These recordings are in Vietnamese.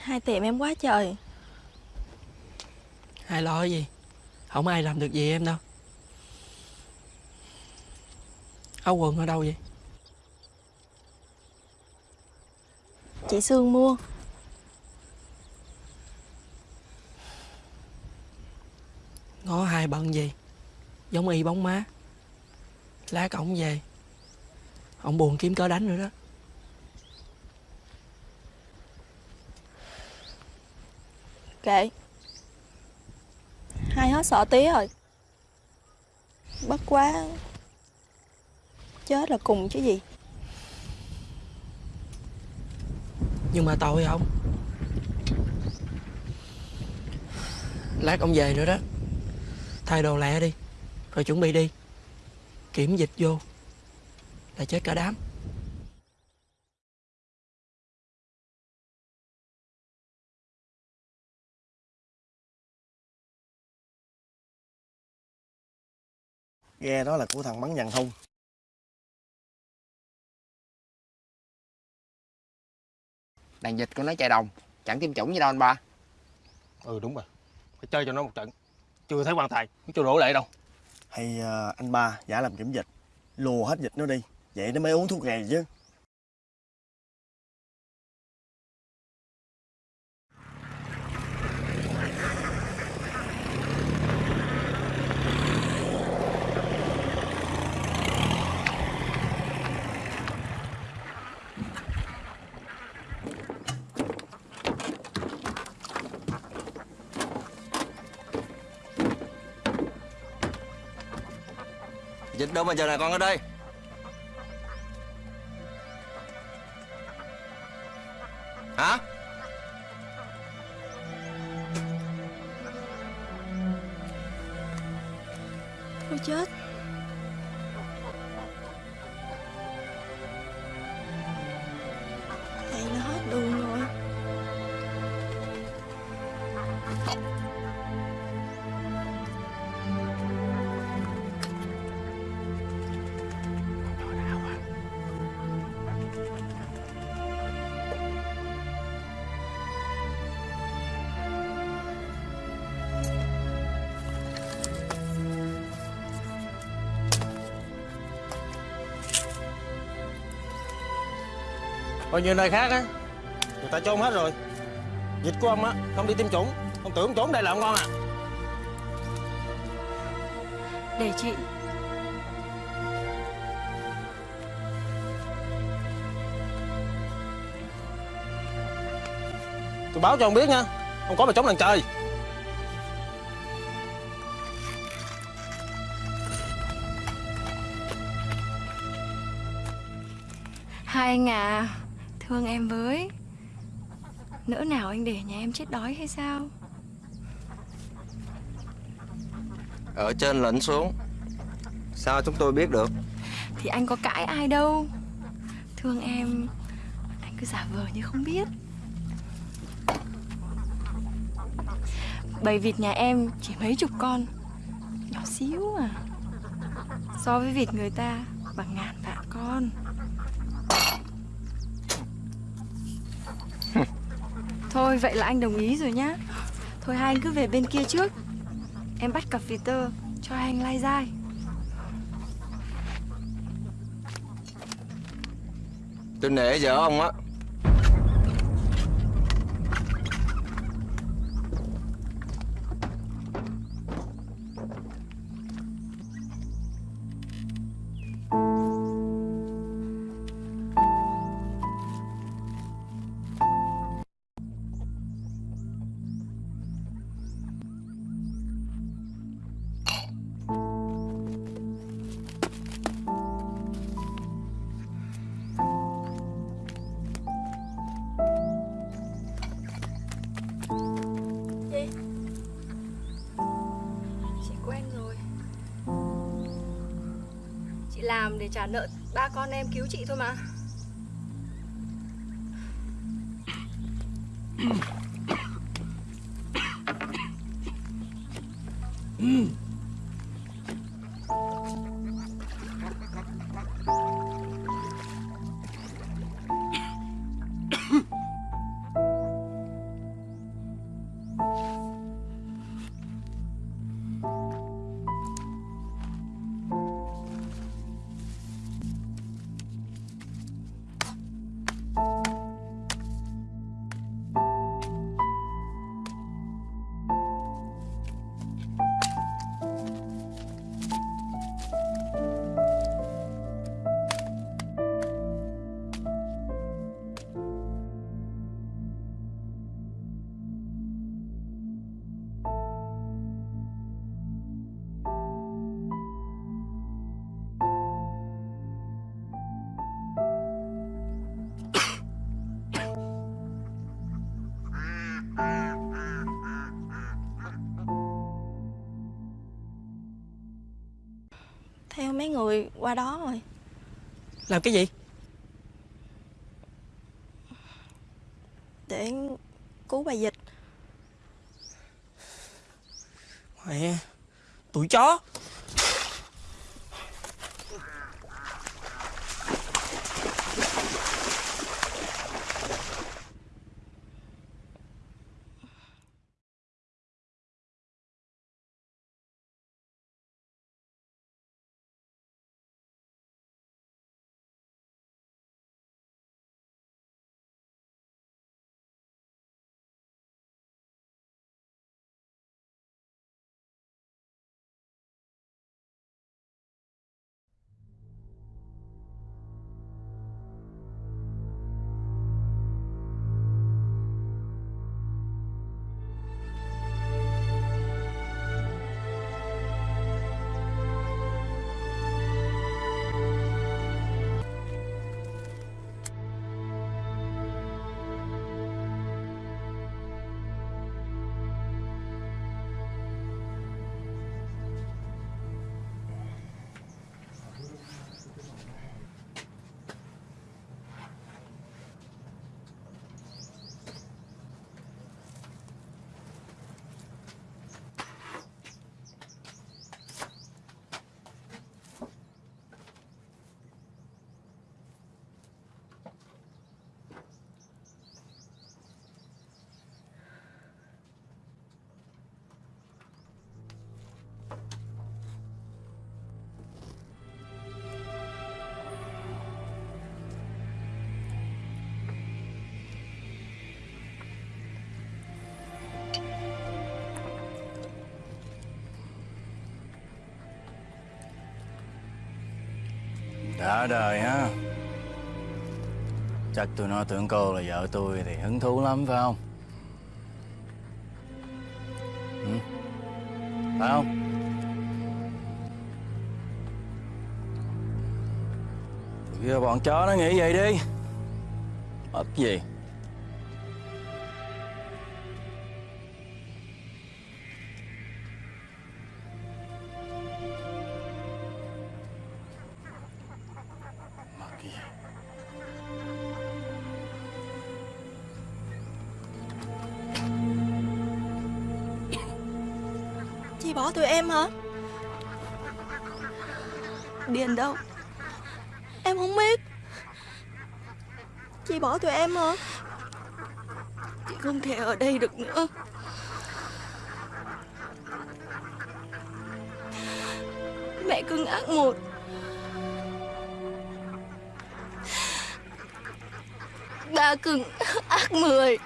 Hai tiệm em quá trời. Ai lo gì? Không ai làm được gì em đâu. Áo quần ở đâu vậy? Chị Sương mua. Ngó hai bận gì? Giống y bóng má. Lát ổng về. Ổng buồn kiếm cớ đánh nữa đó Kệ Hai hết sợ tí rồi. Bất quá. Chết là cùng chứ gì. Nhưng mà tội không? Lát ông về nữa đó. Thay đồ lẹ đi, Rồi chuẩn bị đi. Kiểm dịch vô. Là chết cả đám. Ghe đó là của thằng bắn nhằn hung. Đàn dịch của nó chạy đồng Chẳng tiêm chủng gì đâu anh ba. Ừ đúng rồi. Phải chơi cho nó một trận. Chưa thấy quan tài Chưa đổ lệ đâu. Hay ờ, anh ba giả làm kiểm dịch Lùa hết dịch nó đi. Vậy nó mới uống thuốc này chứ đâu mà giờ này con ở đây. Còn nhiều nơi khác á? Người ta chôn hết rồi. Dịch của ông á Không đi tiêm chủng. Ông tưởng trốn đây là ông ngon à. Để chị. Tôi báo cho ông biết nha. Không có mà chống đàn trời. Hai anh à Thương em với. Nỡ nào anh để nhà em chết đói hay sao? Ở trên lệnh xuống. Sao chúng tôi biết được? Thì anh có cãi ai đâu. Thương em Anh cứ giả vờ như không biết. Bầy vịt nhà em chỉ mấy chục con. Nhỏ xíu à. So với vịt người ta Bằng ngàn vạn con Thôi, vậy là anh đồng ý rồi nhá. Thôi, hai anh cứ về bên kia trước. Em bắt cặp Peter tơ, Cho hai anh lai dai. Tôi nể vợ ông á. Trả nợ ba con em cứu chị thôi mà. Ừ. người qua đó rồi. Làm cái gì? Để cứu bà Dịch. Mẹ Tụi chó Đã đời ha Chắc tụi nó tưởng cô là vợ tôi thì hứng thú lắm, phải không? Ừ? Phải không? Tụi kia bọn chó nó nghĩ vậy đi Mất gì tiền đâu. Em không biết. Chị bỏ tụi em hả? Chị không thể ở đây được nữa. Mẹ cưng ác một Ba cưng ác mười.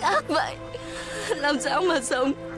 Ác vậy. Làm sao mà sống?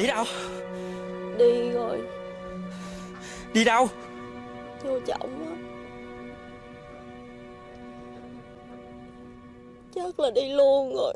Chị đâu? Đi rồi. Đi đâu? Vô trọng á. Chắc là đi luôn rồi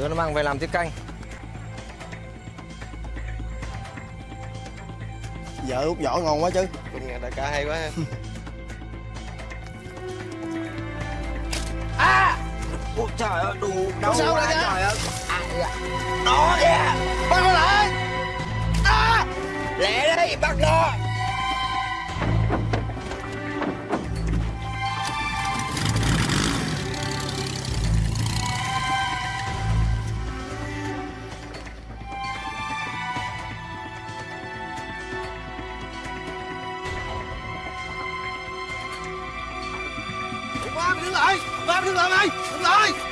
Đưa nó mang về làm tiết canh. Vợ út vỏ ngon quá chứ. Công nhận đại ca hay quá ha. Ôi trời ơi đù đau sao quá trời ơi. Nó kìa Bắt nó lại. À, Lẹ đi bắt nó lại Ba đứng lại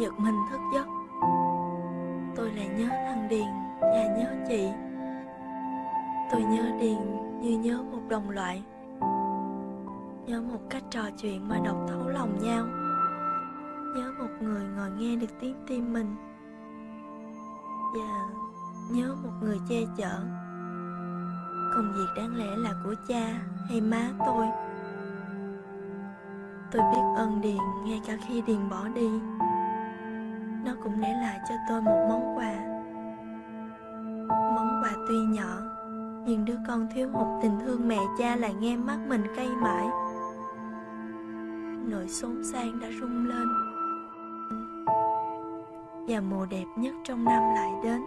giật mình thức giấc. Tôi lại nhớ thằng Điền và nhớ chị. Tôi nhớ Điền như nhớ một đồng loại. Nhớ một cách trò chuyện mà đọc thấu lòng nhau. Nhớ một người ngồi nghe được tiếng tim mình. Và nhớ một người che chở. Công việc đáng lẽ là của cha hay má tôi. Tôi biết ơn Điền ngay cả khi Điền bỏ đi cũng để lại cho tôi một món quà. Món quà tuy nhỏ, Nhưng đứa con thiếu hụt tình thương mẹ cha lại nghe mắt mình cay mãi. Nỗi xốn sang đã rung lên, Và mùa đẹp nhất trong năm lại đến.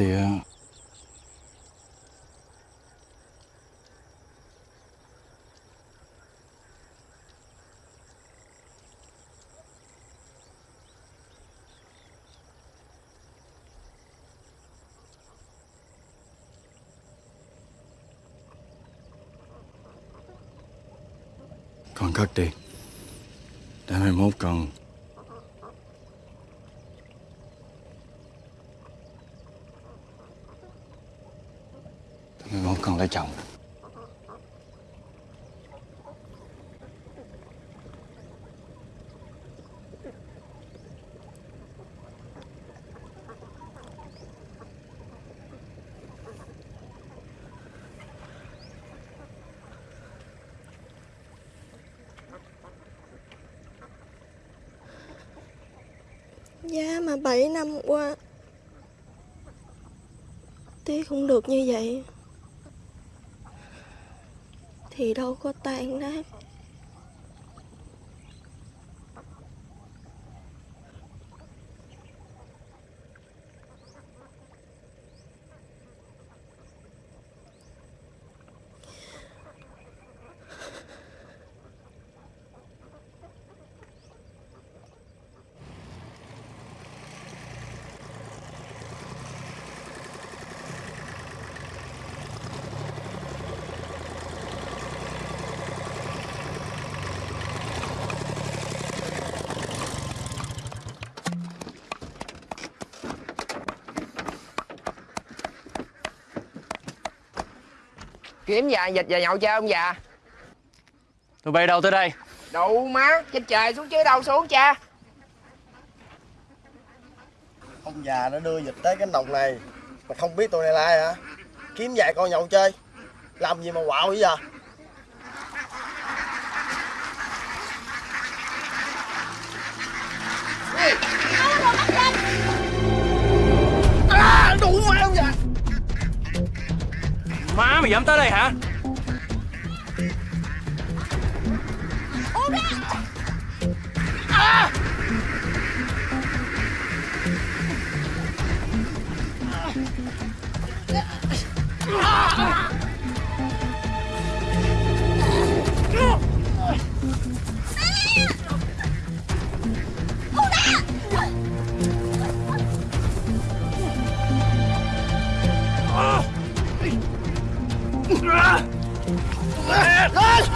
Tía. Con cất đi Để mai mốt con Mai mốt con lấy chồng. Giá mà 7 năm qua Tí không được như vậy. Thì đâu có tan nát. Kiếm già dịch và nhậu chơi ông già? Tụi bay đâu tới đây? Đụ má Trên trời xuống chứ đâu xuống cha. Ông già nó đưa dịch tới cánh đồng này Mà không biết tụi này là ai hả? Kiếm vài con nhậu chơi Làm gì mà quạo vậy giờ Má mày dám tới đây hả Ah! certo!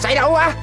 Xảy đâu quá